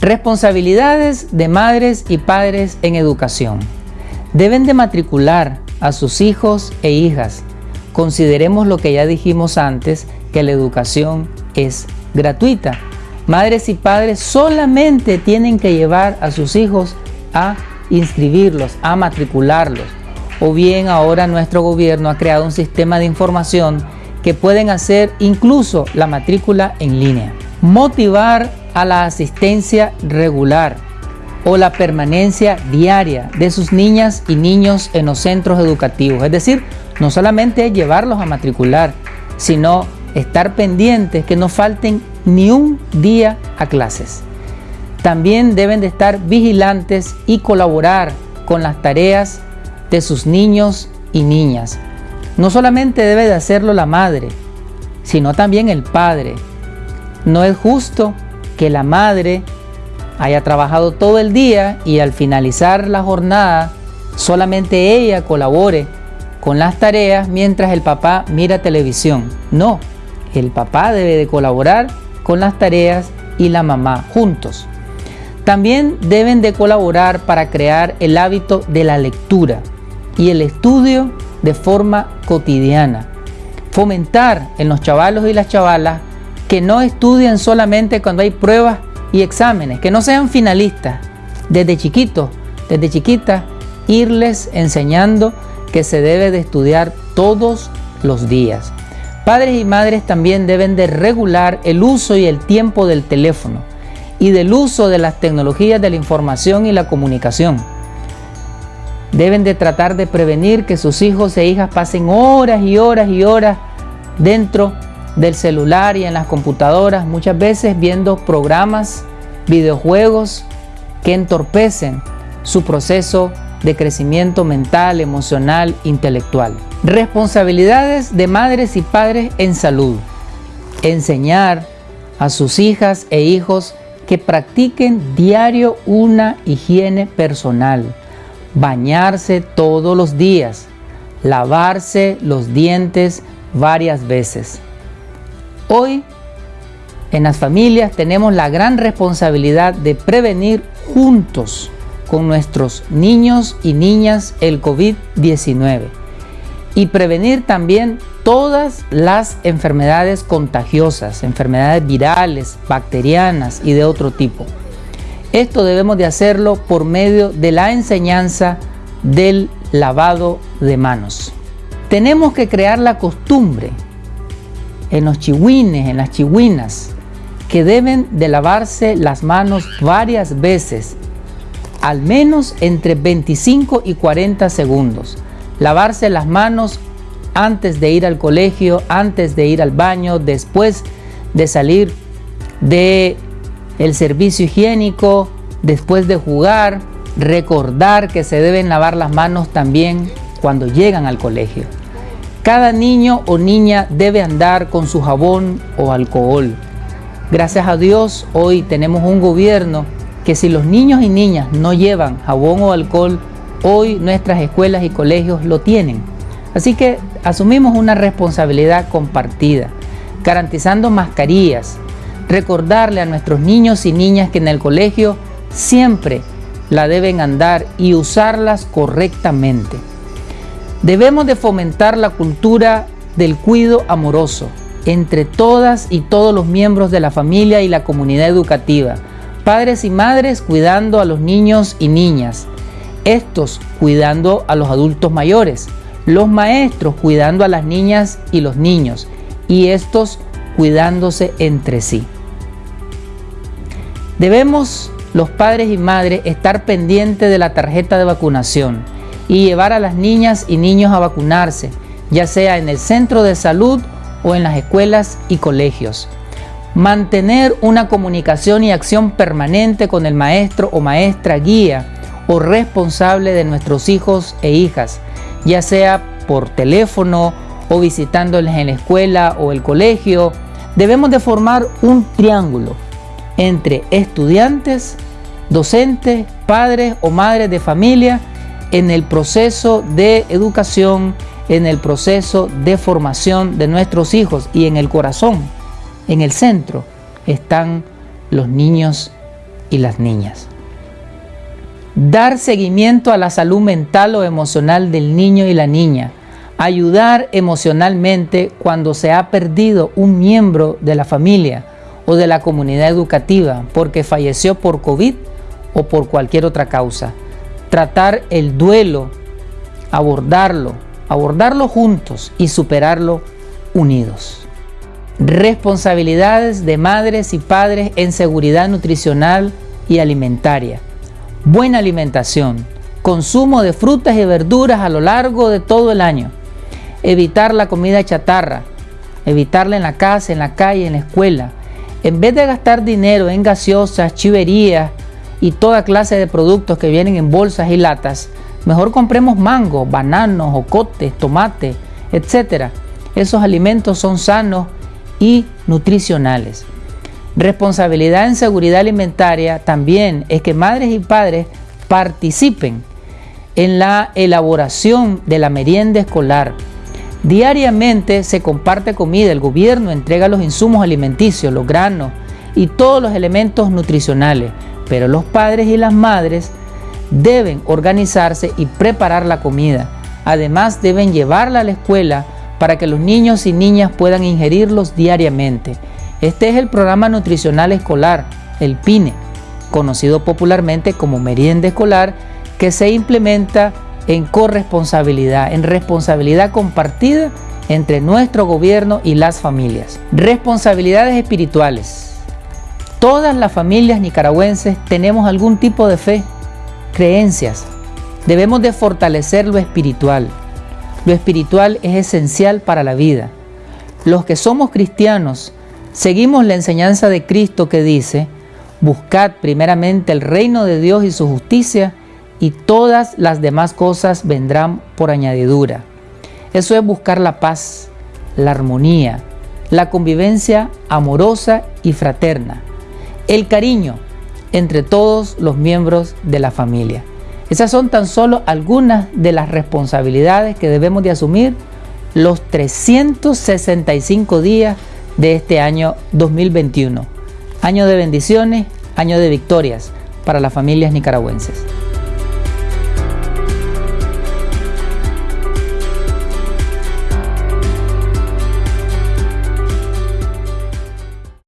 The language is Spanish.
Responsabilidades de madres y padres en educación. Deben de matricular a sus hijos e hijas. Consideremos lo que ya dijimos antes, que la educación es gratuita. Madres y padres solamente tienen que llevar a sus hijos a inscribirlos, a matricularlos. O bien ahora nuestro gobierno ha creado un sistema de información que pueden hacer incluso la matrícula en línea. Motivar a la asistencia regular o la permanencia diaria de sus niñas y niños en los centros educativos. Es decir, no solamente llevarlos a matricular, sino estar pendientes que no falten ni un día a clases. También deben de estar vigilantes y colaborar con las tareas de sus niños y niñas. No solamente debe de hacerlo la madre, sino también el padre. No es justo que la madre haya trabajado todo el día y al finalizar la jornada solamente ella colabore con las tareas mientras el papá mira televisión. No, el papá debe de colaborar con las tareas y la mamá juntos. También deben de colaborar para crear el hábito de la lectura y el estudio de forma cotidiana. Fomentar en los chavalos y las chavalas que no estudien solamente cuando hay pruebas y exámenes, que no sean finalistas. Desde chiquitos, desde chiquitas, irles enseñando que se debe de estudiar todos los días. Padres y madres también deben de regular el uso y el tiempo del teléfono y del uso de las tecnologías de la información y la comunicación. Deben de tratar de prevenir que sus hijos e hijas pasen horas y horas y horas dentro del celular y en las computadoras, muchas veces viendo programas, videojuegos que entorpecen su proceso de crecimiento mental, emocional, intelectual. Responsabilidades de madres y padres en salud. Enseñar a sus hijas e hijos que practiquen diario una higiene personal. Bañarse todos los días. Lavarse los dientes varias veces. Hoy en las familias tenemos la gran responsabilidad de prevenir juntos con nuestros niños y niñas el COVID-19 y prevenir también todas las enfermedades contagiosas, enfermedades virales, bacterianas y de otro tipo. Esto debemos de hacerlo por medio de la enseñanza del lavado de manos. Tenemos que crear la costumbre en los chihuines, en las chihuinas, que deben de lavarse las manos varias veces, al menos entre 25 y 40 segundos. Lavarse las manos antes de ir al colegio, antes de ir al baño, después de salir de servicio higiénico, después de jugar, recordar que se deben lavar las manos también cuando llegan al colegio. Cada niño o niña debe andar con su jabón o alcohol. Gracias a Dios hoy tenemos un gobierno que si los niños y niñas no llevan jabón o alcohol, hoy nuestras escuelas y colegios lo tienen. Así que asumimos una responsabilidad compartida, garantizando mascarillas, recordarle a nuestros niños y niñas que en el colegio siempre la deben andar y usarlas correctamente. Debemos de fomentar la cultura del cuido amoroso entre todas y todos los miembros de la familia y la comunidad educativa, padres y madres cuidando a los niños y niñas, estos cuidando a los adultos mayores, los maestros cuidando a las niñas y los niños, y estos cuidándose entre sí. Debemos los padres y madres estar pendientes de la tarjeta de vacunación, y llevar a las niñas y niños a vacunarse, ya sea en el centro de salud o en las escuelas y colegios. Mantener una comunicación y acción permanente con el maestro o maestra guía o responsable de nuestros hijos e hijas, ya sea por teléfono o visitándoles en la escuela o el colegio. Debemos de formar un triángulo entre estudiantes, docentes, padres o madres de familia en el proceso de educación, en el proceso de formación de nuestros hijos y en el corazón, en el centro, están los niños y las niñas. Dar seguimiento a la salud mental o emocional del niño y la niña. Ayudar emocionalmente cuando se ha perdido un miembro de la familia o de la comunidad educativa porque falleció por COVID o por cualquier otra causa. Tratar el duelo, abordarlo, abordarlo juntos y superarlo unidos. Responsabilidades de madres y padres en seguridad nutricional y alimentaria. Buena alimentación. Consumo de frutas y verduras a lo largo de todo el año. Evitar la comida chatarra. Evitarla en la casa, en la calle, en la escuela. En vez de gastar dinero en gaseosas, chiverías y toda clase de productos que vienen en bolsas y latas, mejor compremos mango, bananos, ocotes, tomates, etc. Esos alimentos son sanos y nutricionales. Responsabilidad en seguridad alimentaria también es que madres y padres participen en la elaboración de la merienda escolar Diariamente se comparte comida, el gobierno entrega los insumos alimenticios, los granos y todos los elementos nutricionales, pero los padres y las madres deben organizarse y preparar la comida. Además deben llevarla a la escuela para que los niños y niñas puedan ingerirlos diariamente. Este es el programa nutricional escolar, el PINE, conocido popularmente como merienda escolar, que se implementa en corresponsabilidad, en responsabilidad compartida entre nuestro gobierno y las familias. Responsabilidades espirituales. Todas las familias nicaragüenses tenemos algún tipo de fe, creencias. Debemos de fortalecer lo espiritual. Lo espiritual es esencial para la vida. Los que somos cristianos seguimos la enseñanza de Cristo que dice, buscad primeramente el reino de Dios y su justicia y todas las demás cosas vendrán por añadidura. Eso es buscar la paz, la armonía, la convivencia amorosa y fraterna, el cariño entre todos los miembros de la familia. Esas son tan solo algunas de las responsabilidades que debemos de asumir los 365 días de este año 2021. Año de bendiciones, año de victorias para las familias nicaragüenses.